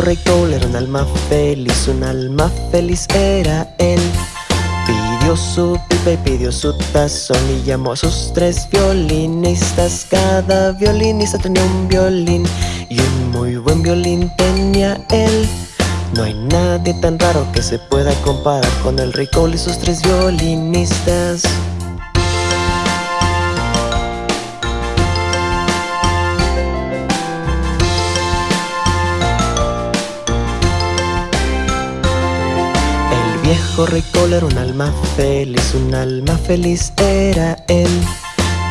rey Cole era un alma feliz, un alma feliz era él. Pidió su pipa y pidió su tazón y llamó a sus tres violinistas. Cada violinista tenía un violín y un muy buen violín tenía él. No hay nadie tan raro que se pueda comparar con el rey Cole y sus tres violinistas. Viejo rey Cole era un alma feliz, un alma feliz era él.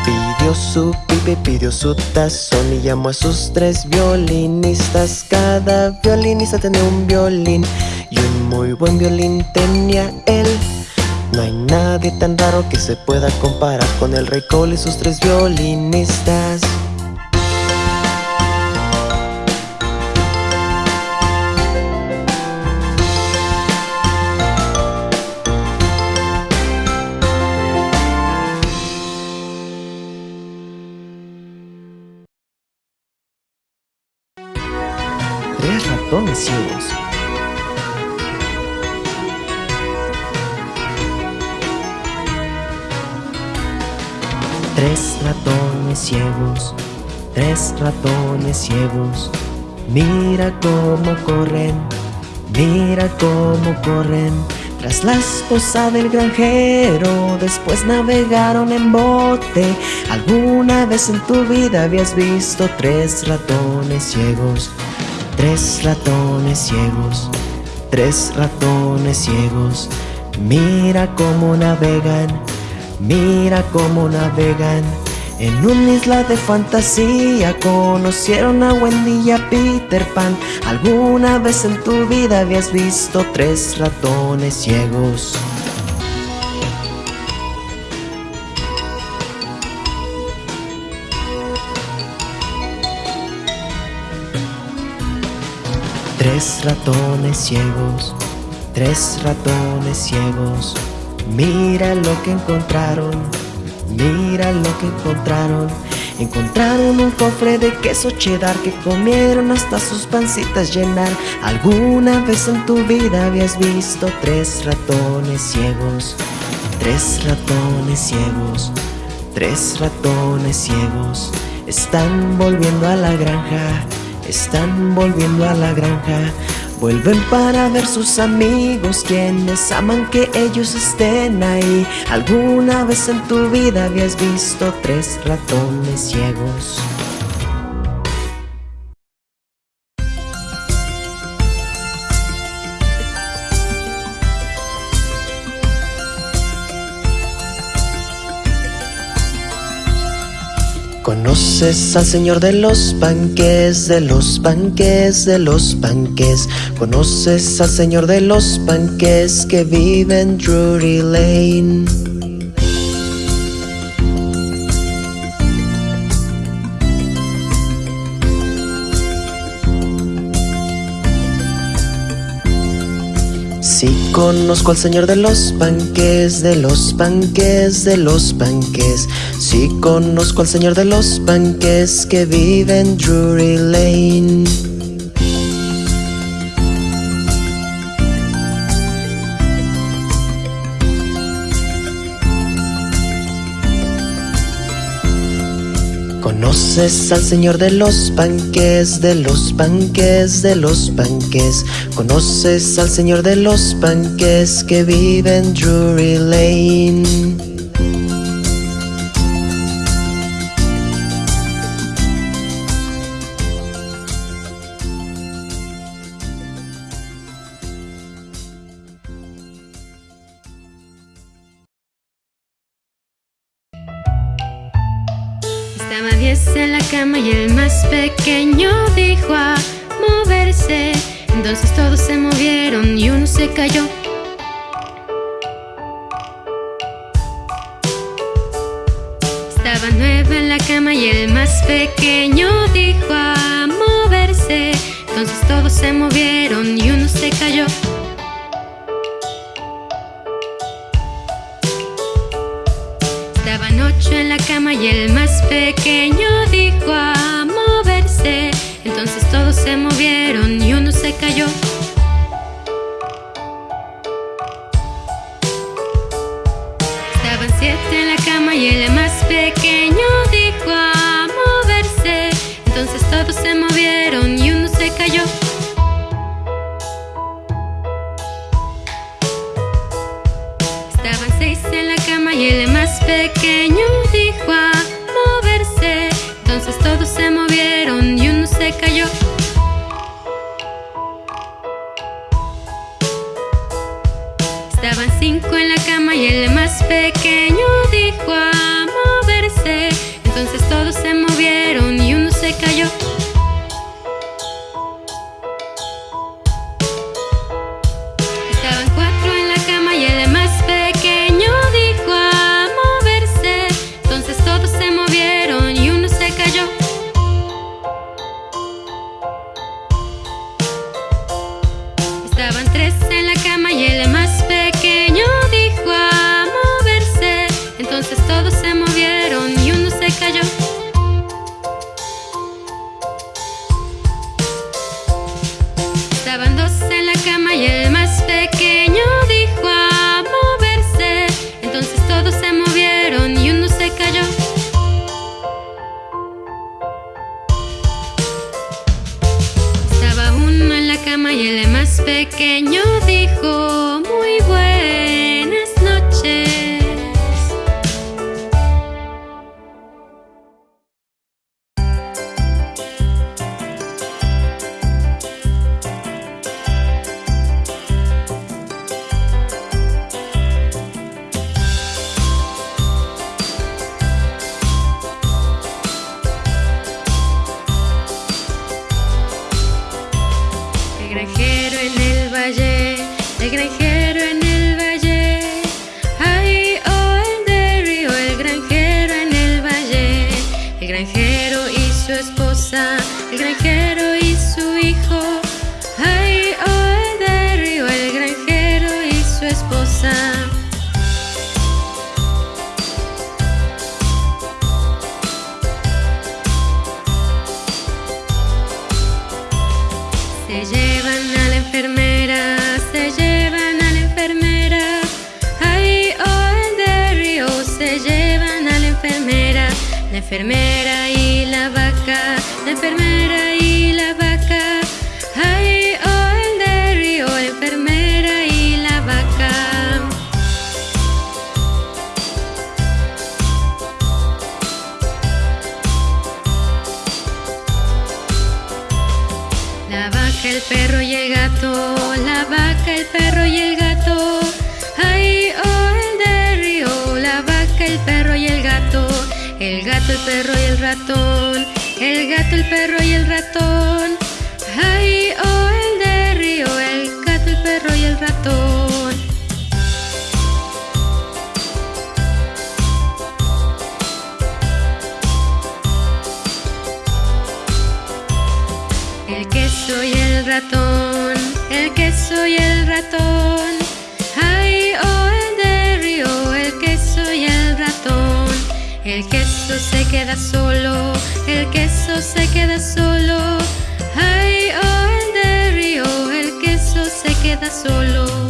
Pidió su pipa y pidió su tazón y llamó a sus tres violinistas. Cada violinista tenía un violín y un muy buen violín tenía él. No hay nadie tan raro que se pueda comparar con el rey Cole y sus tres violinistas. Tres ratones ciegos, tres ratones ciegos. Mira cómo corren, mira cómo corren. Tras la esposa del granjero, después navegaron en bote. ¿Alguna vez en tu vida habías visto tres ratones ciegos? Tres ratones ciegos, tres ratones ciegos. Mira cómo navegan, mira cómo navegan. En una isla de fantasía conocieron a Wendy y a Peter Pan. ¿Alguna vez en tu vida habías visto tres ratones ciegos? Tres ratones ciegos, tres ratones ciegos. Mira lo que encontraron, mira lo que encontraron. Encontraron un cofre de queso cheddar que comieron hasta sus pancitas llenar. ¿Alguna vez en tu vida habías visto tres ratones ciegos? Tres ratones ciegos, tres ratones ciegos. Están volviendo a la granja, están volviendo a la granja. Vuelven para ver sus amigos quienes aman que ellos estén ahí. ¿Alguna vez en tu vida habías visto tres ratones ciegos? ¿Conoces al señor de los panques, de los panques, de los panques? ¿Conoces al señor de los panques que vive en Drury Lane? Conozco al señor de los panques, de los panques, de los panques. Sí conozco al señor de los panques que vive en Drury Lane. ¿Conoces al señor de los panques, de los panques, de los panques? ¿Conoces al señor de los panques que vive en Drury Lane? Diez en la cama y el más pequeño dijo a moverse. Entonces todos se movieron y uno se cayó. Estaba nueve en la cama y el más pequeño dijo a moverse. Entonces todos se movieron y uno se cayó. Estaban ocho en la cama y el más pequeño dijo a moverse. Entonces todos se movieron y uno se cayó. Se movieron y uno se cayó. Estaban cinco en la cama y el más pequeño dijo a moverse. Entonces todos se movieron y uno se cayó. Pequeño La enfermera y la vaca, la enfermera y la vaca. Ay, oh, el de río, la enfermera y la vaca. La vaca, el perro y el gato, la vaca, el perro y el gato. Perro y el ratón, el gato, el perro y el ratón. Ay, oh, el de río, el gato, el perro y el ratón. El queso y el ratón, el queso y el ratón. El queso se queda solo, el queso se queda solo. Ay, oh, el de río, el queso se queda solo.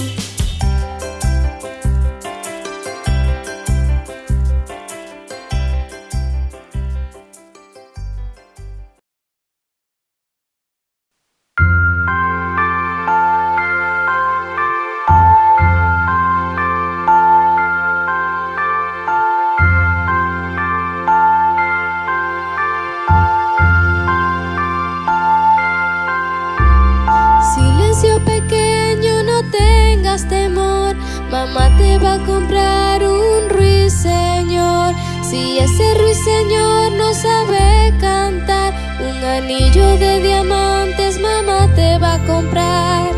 Comprar un ruiseñor. Si ese ruiseñor no sabe cantar, un anillo de diamantes mamá te va a comprar.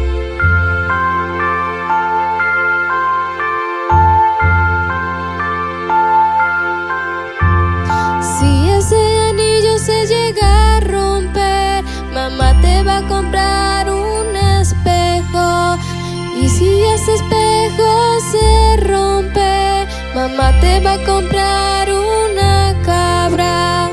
mamá te va a comprar una cabra.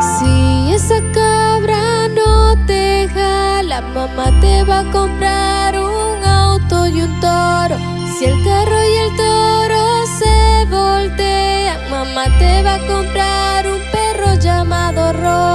Si esa cabra no te jala, mamá te va a comprar un auto y un toro. Si el carro y el toro se voltean, mamá te va a comprar un perro llamado Rojo.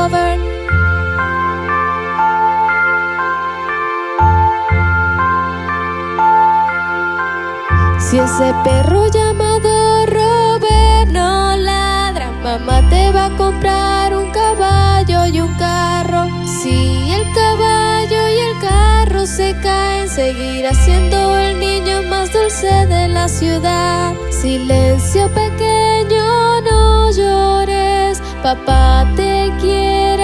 Si ese perro llamado Robert no ladra, mamá te va a comprar un caballo y un carro. Si el caballo y el carro se caen, seguirá siendo el niño más dulce de la ciudad. Silencio pequeño, no llores, papá te quiere.